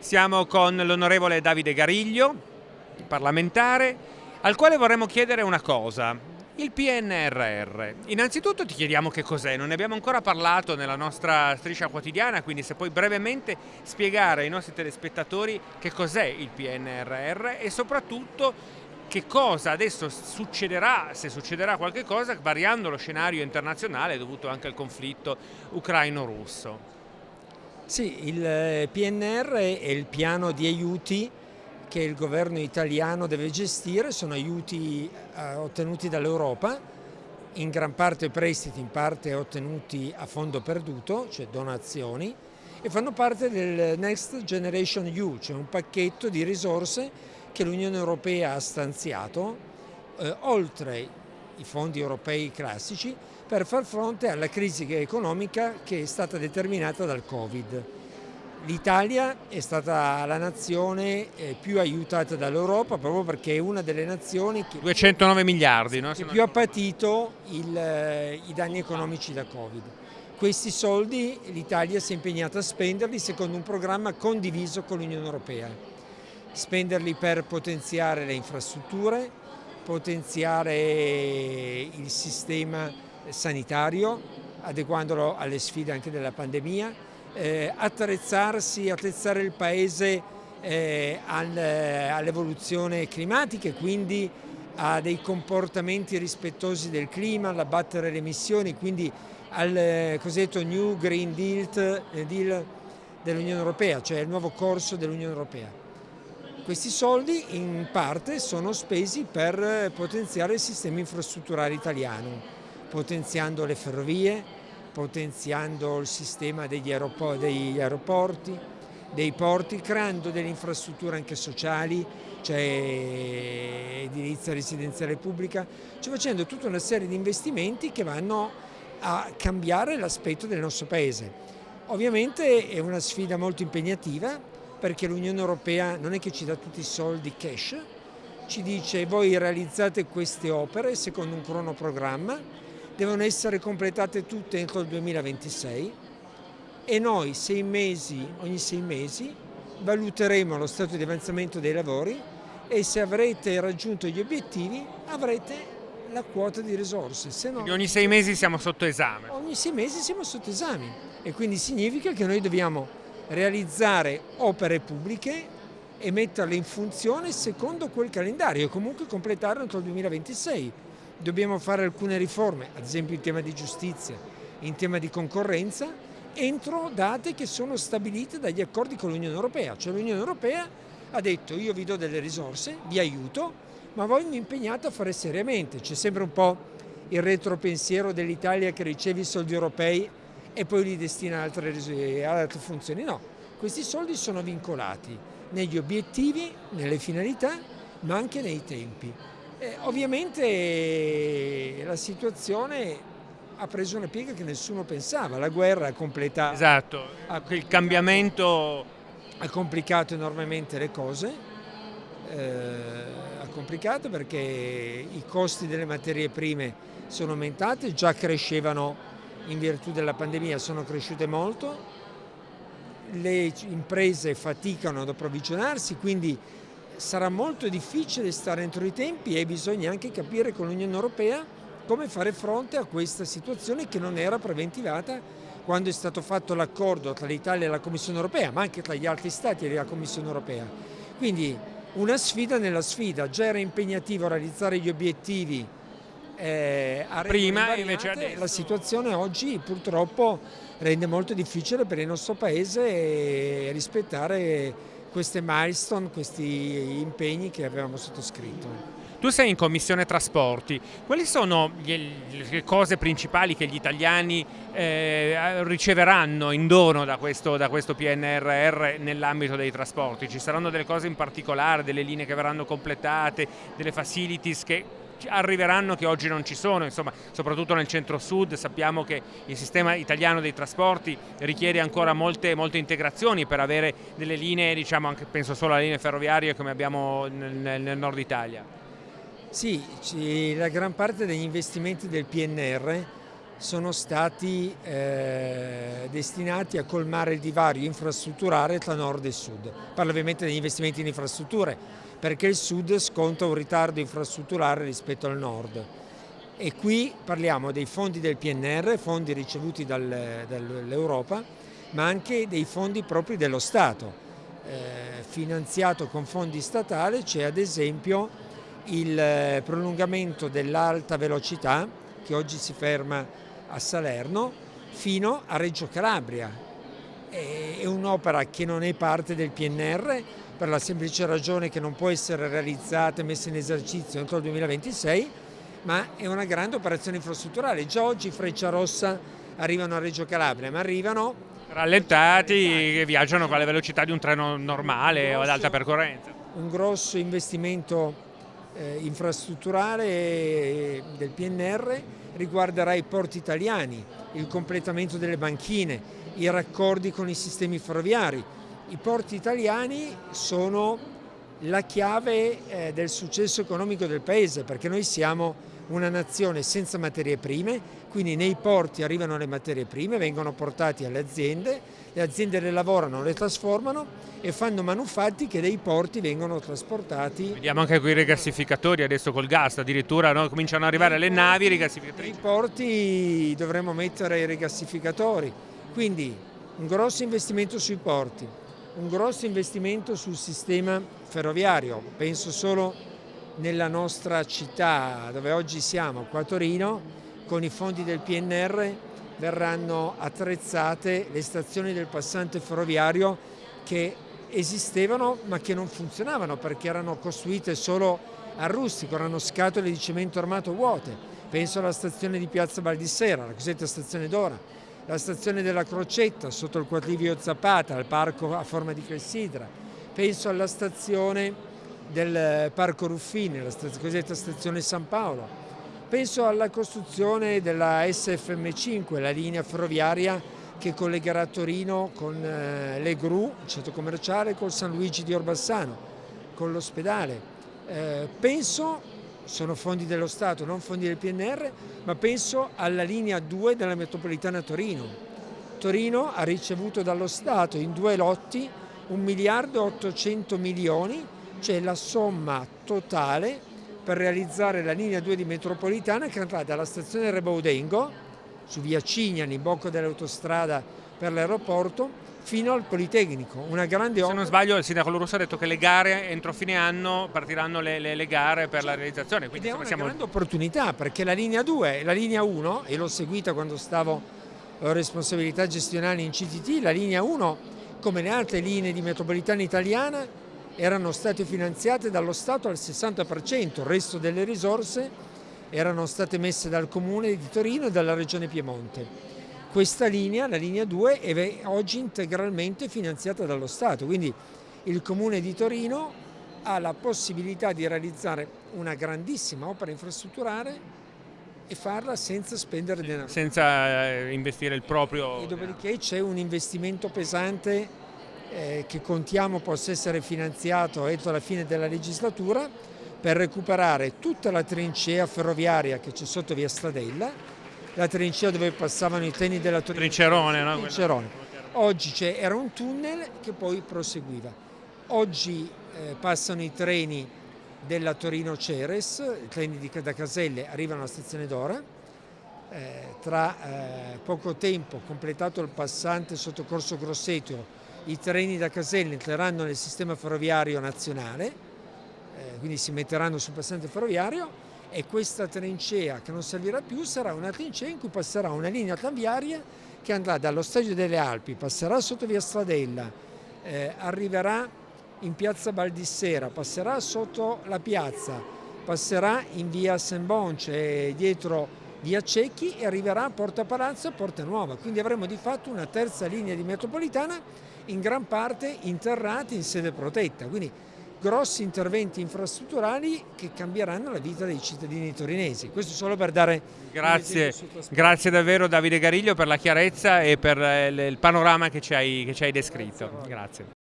Siamo con l'onorevole Davide Gariglio, parlamentare, al quale vorremmo chiedere una cosa. Il PNRR. Innanzitutto ti chiediamo che cos'è, non ne abbiamo ancora parlato nella nostra striscia quotidiana, quindi se puoi brevemente spiegare ai nostri telespettatori che cos'è il PNRR e soprattutto che cosa adesso succederà, se succederà qualche cosa, variando lo scenario internazionale dovuto anche al conflitto ucraino-russo. Sì, il eh, PNR è il piano di aiuti che il governo italiano deve gestire, sono aiuti eh, ottenuti dall'Europa, in gran parte prestiti, in parte ottenuti a fondo perduto, cioè donazioni, e fanno parte del Next Generation EU, cioè un pacchetto di risorse che l'Unione Europea ha stanziato, eh, oltre i fondi europei classici, per far fronte alla crisi economica che è stata determinata dal Covid. L'Italia è stata la nazione eh, più aiutata dall'Europa proprio perché è una delle nazioni che, 209 miliardi, no? che più ha patito il, eh, i danni economici da Covid. Questi soldi l'Italia si è impegnata a spenderli secondo un programma condiviso con l'Unione Europea. Spenderli per potenziare le infrastrutture, potenziare il sistema sanitario, adeguandolo alle sfide anche della pandemia, eh, attrezzarsi, attrezzare il Paese eh, al, all'evoluzione climatica e quindi a dei comportamenti rispettosi del clima, all'abbattere le emissioni, quindi al eh, cosiddetto New Green Deal, eh, Deal dell'Unione Europea, cioè il nuovo corso dell'Unione Europea. Questi soldi in parte sono spesi per potenziare il sistema infrastrutturale italiano, potenziando le ferrovie, potenziando il sistema degli, aeroporti, degli aeroporti dei porti, creando delle infrastrutture anche sociali, cioè edilizia residenziale pubblica, cioè facendo tutta una serie di investimenti che vanno a cambiare l'aspetto del nostro Paese. Ovviamente è una sfida molto impegnativa perché l'Unione Europea non è che ci dà tutti i soldi cash, ci dice voi realizzate queste opere secondo un cronoprogramma devono essere completate tutte entro il 2026 e noi sei mesi, ogni sei mesi valuteremo lo stato di avanzamento dei lavori e se avrete raggiunto gli obiettivi avrete la quota di risorse. Se no, ogni sei mesi siamo sotto esame. Ogni sei mesi siamo sotto esame e quindi significa che noi dobbiamo realizzare opere pubbliche e metterle in funzione secondo quel calendario e comunque completarlo entro il 2026 dobbiamo fare alcune riforme, ad esempio in tema di giustizia, in tema di concorrenza, entro date che sono stabilite dagli accordi con l'Unione Europea. Cioè l'Unione Europea ha detto io vi do delle risorse, vi aiuto, ma voi mi impegnate a fare seriamente. C'è sempre un po' il retropensiero dell'Italia che riceve i soldi europei e poi li destina ad altre, ad altre funzioni. No, questi soldi sono vincolati negli obiettivi, nelle finalità, ma anche nei tempi. Eh, ovviamente la situazione ha preso una piega che nessuno pensava, la guerra ha completato... Esatto, il cambiamento... Ha complicato enormemente le cose, eh, ha complicato perché i costi delle materie prime sono aumentati, già crescevano in virtù della pandemia, sono cresciute molto, le imprese faticano ad approvvigionarsi, quindi sarà molto difficile stare entro i tempi e bisogna anche capire con l'Unione Europea come fare fronte a questa situazione che non era preventivata quando è stato fatto l'accordo tra l'Italia e la Commissione Europea, ma anche tra gli altri Stati e la Commissione Europea. Quindi una sfida nella sfida, già era impegnativo realizzare gli obiettivi eh, prima invece adesso... la situazione oggi purtroppo rende molto difficile per il nostro paese rispettare queste milestone, questi impegni che avevamo sottoscritto. Tu sei in Commissione Trasporti, quali sono le cose principali che gli italiani eh, riceveranno in dono da questo, da questo PNRR nell'ambito dei trasporti? Ci saranno delle cose in particolare, delle linee che verranno completate, delle facilities che arriveranno che oggi non ci sono, insomma, soprattutto nel centro-sud sappiamo che il sistema italiano dei trasporti richiede ancora molte, molte integrazioni per avere delle linee, diciamo, anche, penso solo alle linee ferroviarie come abbiamo nel, nel nord Italia. Sì, la gran parte degli investimenti del PNR sono stati eh, destinati a colmare il divario infrastrutturale tra nord e sud. Parlo ovviamente degli investimenti in infrastrutture, perché il sud sconta un ritardo infrastrutturale rispetto al nord. E qui parliamo dei fondi del PNR, fondi ricevuti dal, dall'Europa, ma anche dei fondi propri dello Stato. Eh, finanziato con fondi statali c'è ad esempio il eh, prolungamento dell'alta velocità che oggi si ferma a Salerno fino a Reggio Calabria. È un'opera che non è parte del PNR per la semplice ragione che non può essere realizzata e messa in esercizio entro il 2026, ma è una grande operazione infrastrutturale. Già oggi Freccia Rossa arrivano a Reggio Calabria, ma arrivano rallentati che viaggiano con la velocità di un treno normale o ad alta percorrenza. Un grosso investimento infrastrutturale del PNR riguarderà i porti italiani, il completamento delle banchine, i raccordi con i sistemi ferroviari. I porti italiani sono la chiave eh, del successo economico del paese perché noi siamo una nazione senza materie prime, quindi nei porti arrivano le materie prime, vengono portate alle aziende, le aziende le lavorano, le trasformano e fanno manufatti che dai porti vengono trasportati. Vediamo anche qui i rigassificatori adesso col gas, addirittura no? cominciano ad arrivare le navi rigassificatrici. Nei porti dovremmo mettere i rigassificatori, quindi un grosso investimento sui porti, un grosso investimento sul sistema ferroviario, penso solo nella nostra città dove oggi siamo, qua a Torino, con i fondi del PNR verranno attrezzate le stazioni del passante ferroviario che esistevano ma che non funzionavano perché erano costruite solo a rustico, erano scatole di cemento armato vuote. Penso alla stazione di Piazza Baldissera, la cosiddetta stazione d'ora, la stazione della Crocetta sotto il quadrivio Zapata, al parco a forma di clessidra. Penso alla stazione del Parco Ruffini, la cosiddetta stazione San Paolo. Penso alla costruzione della SFM5, la linea ferroviaria che collegherà Torino con eh, le Gru, il centro commerciale, con San Luigi di Orbassano, con l'ospedale. Eh, penso, sono fondi dello Stato, non fondi del PNR, ma penso alla linea 2 della metropolitana Torino. Torino ha ricevuto dallo Stato in due lotti 1 miliardo e 800 milioni c'è la somma totale per realizzare la linea 2 di metropolitana che andrà dalla stazione Rebaudengo su via Cignani, in bocca dell'autostrada per l'aeroporto, fino al Politecnico, una grande opera. Se non sbaglio il sindaco Lorusso ha detto che le gare entro fine anno partiranno le, le, le gare per la realizzazione. Quindi, Ed è una siamo... grande opportunità perché la linea 2 la linea 1, e l'ho seguita quando stavo a responsabilità gestionali in CTT, la linea 1 come le altre linee di metropolitana italiana erano state finanziate dallo Stato al 60%, il resto delle risorse erano state messe dal Comune di Torino e dalla Regione Piemonte. Questa linea, la linea 2, è oggi integralmente finanziata dallo Stato, quindi il Comune di Torino ha la possibilità di realizzare una grandissima opera infrastrutturale e farla senza spendere denaro. Senza eh, investire il proprio... E dopodiché c'è un investimento pesante eh, che contiamo possa essere finanziato entro la fine della legislatura per recuperare tutta la trincea ferroviaria che c'è sotto via Stradella, la trincea dove passavano i treni della Torino. Trincerone, no? Trincerone. Oggi era un tunnel che poi proseguiva. Oggi eh, passano i treni della Torino Ceres, i treni di, da Caselle arrivano alla stazione d'Ora, eh, tra eh, poco tempo completato il passante sotto Corso Grosseto i treni da Caselle entreranno nel sistema ferroviario nazionale, eh, quindi si metteranno sul passante ferroviario e questa trincea che non servirà più sarà una trincea in cui passerà una linea tranviaria che andrà dallo Stadio delle Alpi, passerà sotto via Stradella, eh, arriverà in piazza Baldissera, passerà sotto la piazza, passerà in via Sembonce dietro via Cecchi e arriverà a Porta Palazzo e Porta Nuova. Quindi avremo di fatto una terza linea di metropolitana in gran parte interrati in sede protetta, quindi grossi interventi infrastrutturali che cambieranno la vita dei cittadini torinesi. Questo solo per dare grazie, grazie davvero Davide Gariglio per la chiarezza e per il panorama che ci hai, che ci hai descritto. Grazie. grazie.